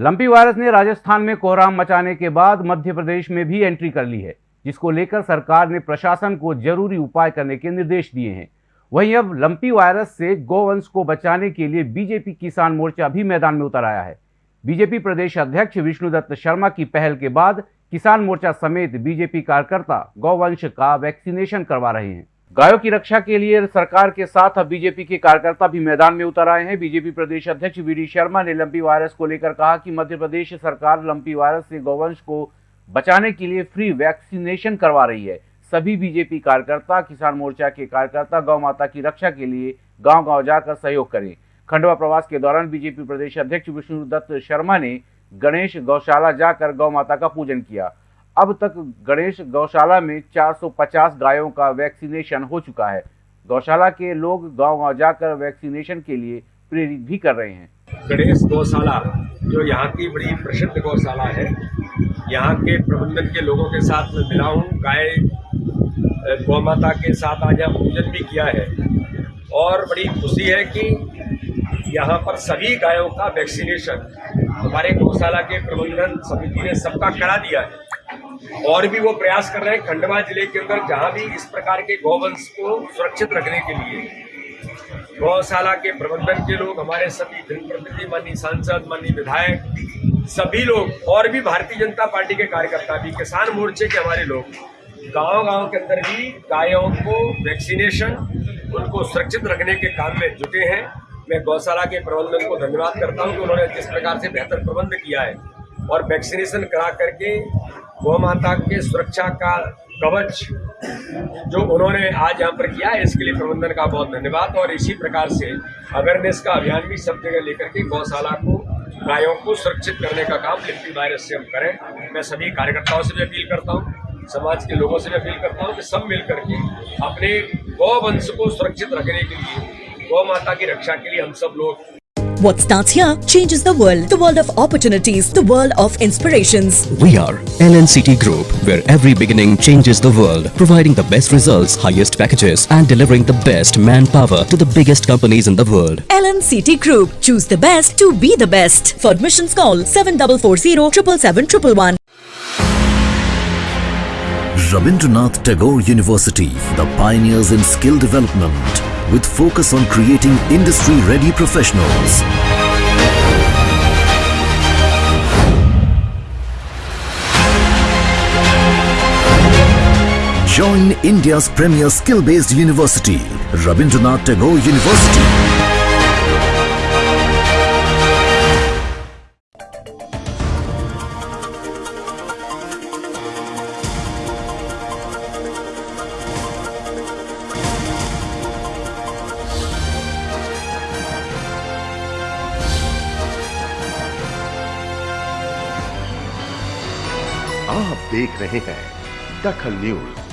Lumpy virus ने राजस्थान में कोहराम मचाने के बाद मध्य प्रदेश में भी एंट्री कर ली है, जिसको लेकर सरकार ने प्रशासन को ज़रूरी उपाय करने के निर्देश दिए हैं। वहीं अब लंपी वायरस से गौवंश को बचाने के लिए बीजेपी किसान मोर्चा भी मैदान में उतर आया है। बीजेपी प्रदेश अध्यक्ष विष्णुदत्त शर्मा की पहल के बाद किसान मोर्चा समेत बीजेपी कार्यकर्ता गौवंश का वैक्सीनेशन करवा रहे हैं। गायों की रक्षा के लिए सरकार के साथ अब बीजेपी के कार्यकर्ता भी मैदान में उतर आए हैं। बीजेपी प्रदेश अध्यक्ष वी शर्मा ने लंपी वायरस को लेकर कहा कि मध्य प्रदेश सरकार लंपी वायरस से गौवंश को बचाने के लिए फ्री वैक्सीनेशन करवा रही है। सभी बीजेपी कार्यकर्ता, किसान मोर्चा के कार्यकर्ता, गौ माता की रक्षा के लिए गाँव गाँव जाकर सहयोग करें। खंडवा प्रवास के दौरान बीजेपी प्रदेश अध्यक्ष विष्णुदत्त शर्मा ने गणेश गौशाला जाकर गौ माता का पूजन किया। अब तक गणेश गौशाला में 450 गायों का वैक्सीनेशन हो चुका है। गौशाला के लोग गाँव गाँव जाकर वैक्सीनेशन के लिए प्रेरित भी कर रहे हैं। गणेश गौशाला, जो यहाँ की बड़ी प्रसिद्ध गौशाला है, यहाँ के प्रबंधन के लोगों के साथ मैं मिला हूँ। गाय गौ माता के साथ आज यहाँ पूजन भी किया है। और बड़ी खुशी है कि यहाँ पर सभी गायों का वैक्सीनेशन, हमारे गौशाला के प्रबंधन समिति ने सबका करा दिया है। और भी वो प्रयास कर रहे हैं खंडवा ज़िले के अंदर, जहाँ भी इस प्रकार के गौवंश को सुरक्षित रखने के लिए। गौशाला के प्रबंधन के लोग, हमारे सभी जनप्रतिनिधि, माननीय सांसद, माननीय विधायक, सभी लोग, और भी भारतीय जनता पार्टी के कार्यकर्ता भी, किसान मोर्चे के हमारे लोग गाँव गाँव के अंदर भी गायों को वैक्सीनेशन, उनको सुरक्षित रखने के काम में जुटे हैं। मैं गौशाला के प्रबंधन को धन्यवाद करता हूँ कि उन्होंने जिस प्रकार से बेहतर प्रबंध किया है और वैक्सीनेशन करा करके गौ माता के सुरक्षा का कवच जो उन्होंने आज यहाँ पर किया है, इसके लिए प्रबंधन का बहुत धन्यवाद। और इसी प्रकार से अवेयरनेस का अभियान भी सब जगह लेकर के गौशाला को, गायों को सुरक्षित करने का काम लिप्टी वायरस से हम करें। मैं सभी कार्यकर्ताओं से भी अपील करता हूँ, समाज के लोगों से भी अपील करता हूँ कि सब मिल करके अपने गौ वंश को सुरक्षित रखने के लिए, गौ माता की रक्षा के लिए हम सब लोग What starts here changes the world. The world of opportunities. The world of inspirations. We are LNCT Group, where every beginning changes the world, providing the best results, highest packages, and delivering the best manpower to the biggest companies in the world. LNCT Group. Choose the best to be the best. For admissions, call 7440 777 Rabindranath Tagore University, the pioneers in skill development with focus on creating industry-ready professionals. Join India's premier skill-based university, Rabindranath Tagore University. आप देख रहे हैं दखल news.